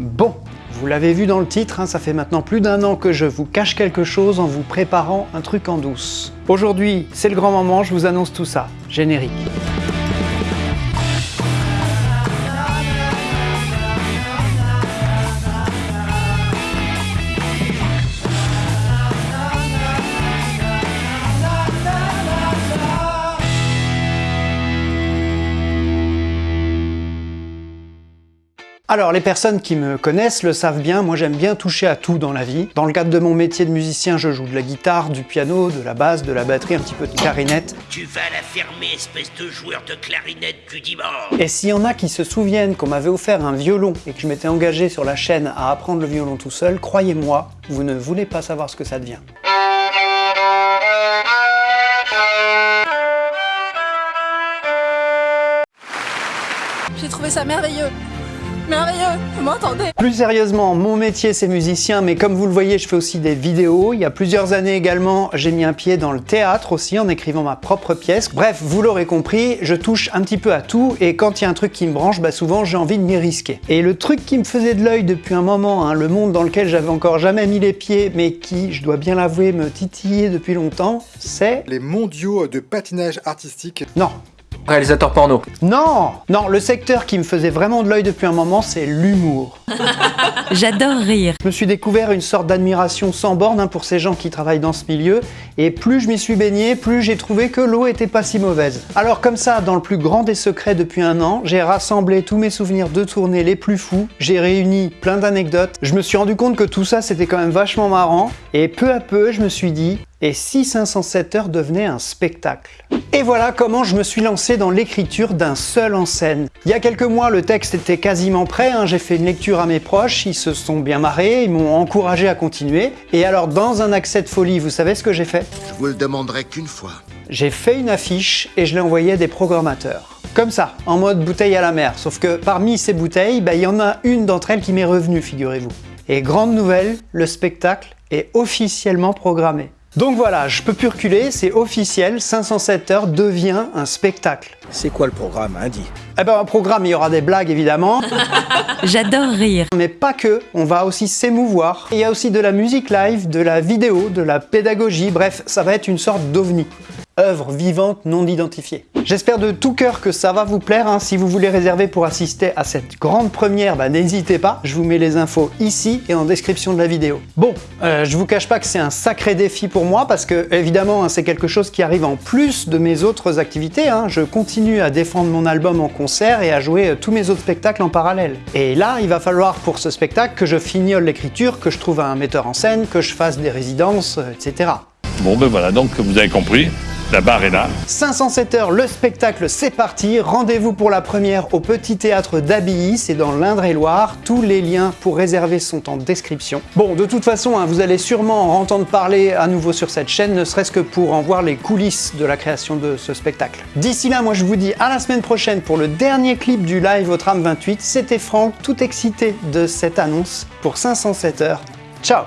Bon, vous l'avez vu dans le titre, hein, ça fait maintenant plus d'un an que je vous cache quelque chose en vous préparant un truc en douce. Aujourd'hui, c'est le grand moment, je vous annonce tout ça. Générique. Alors les personnes qui me connaissent le savent bien, moi j'aime bien toucher à tout dans la vie. Dans le cadre de mon métier de musicien, je joue de la guitare, du piano, de la basse, de la batterie, un petit peu de clarinette. Tu vas la fermer, espèce de joueur de clarinette du dimanche Et s'il y en a qui se souviennent qu'on m'avait offert un violon et que je m'étais engagé sur la chaîne à apprendre le violon tout seul, croyez-moi, vous ne voulez pas savoir ce que ça devient. J'ai trouvé ça merveilleux merveilleux, vous m'entendez Plus sérieusement, mon métier c'est musicien, mais comme vous le voyez, je fais aussi des vidéos. Il y a plusieurs années également, j'ai mis un pied dans le théâtre aussi, en écrivant ma propre pièce. Bref, vous l'aurez compris, je touche un petit peu à tout, et quand il y a un truc qui me branche, bah souvent j'ai envie de m'y risquer. Et le truc qui me faisait de l'œil depuis un moment, hein, le monde dans lequel j'avais encore jamais mis les pieds, mais qui, je dois bien l'avouer, me titillait depuis longtemps, c'est... Les mondiaux de patinage artistique. Non, Réalisateur porno. Non Non, le secteur qui me faisait vraiment de l'œil depuis un moment, c'est l'humour. J'adore rire. Je me suis découvert une sorte d'admiration sans borne hein, pour ces gens qui travaillent dans ce milieu, et plus je m'y suis baigné, plus j'ai trouvé que l'eau était pas si mauvaise. Alors comme ça, dans le plus grand des secrets depuis un an, j'ai rassemblé tous mes souvenirs de tournée les plus fous, j'ai réuni plein d'anecdotes, je me suis rendu compte que tout ça c'était quand même vachement marrant, et peu à peu je me suis dit, et si 507 heures devenait un spectacle et voilà comment je me suis lancé dans l'écriture d'un seul en scène. Il y a quelques mois, le texte était quasiment prêt, hein. j'ai fait une lecture à mes proches, ils se sont bien marrés, ils m'ont encouragé à continuer. Et alors, dans un accès de folie, vous savez ce que j'ai fait? Je vous le demanderai qu'une fois. J'ai fait une affiche et je l'ai envoyée à des programmateurs. Comme ça, en mode bouteille à la mer, sauf que parmi ces bouteilles, bah, il y en a une d'entre elles qui m'est revenue, figurez-vous. Et grande nouvelle, le spectacle est officiellement programmé. Donc voilà, je peux plus reculer, c'est officiel, 507 heures devient un spectacle. C'est quoi le programme, hein, dit Eh ben un programme, il y aura des blagues évidemment. J'adore rire. Mais pas que, on va aussi s'émouvoir. Il y a aussi de la musique live, de la vidéo, de la pédagogie, bref, ça va être une sorte d'ovni œuvre vivante non identifiée. J'espère de tout cœur que ça va vous plaire. Hein. Si vous voulez réserver pour assister à cette grande première, bah, n'hésitez pas. Je vous mets les infos ici et en description de la vidéo. Bon, euh, je vous cache pas que c'est un sacré défi pour moi parce que évidemment hein, c'est quelque chose qui arrive en plus de mes autres activités. Hein. Je continue à défendre mon album en concert et à jouer euh, tous mes autres spectacles en parallèle. Et là, il va falloir pour ce spectacle que je fignole l'écriture, que je trouve un metteur en scène, que je fasse des résidences, euh, etc. Bon ben voilà, donc vous avez compris, la barre est là. 507 heures, le spectacle, c'est parti. Rendez-vous pour la première au Petit Théâtre d'Abilly, c'est dans l'Indre-et-Loire. Tous les liens pour réserver sont en description. Bon, de toute façon, hein, vous allez sûrement en entendre parler à nouveau sur cette chaîne, ne serait-ce que pour en voir les coulisses de la création de ce spectacle. D'ici là, moi je vous dis à la semaine prochaine pour le dernier clip du live au tram 28. C'était Franck, tout excité de cette annonce pour 507 heures. Ciao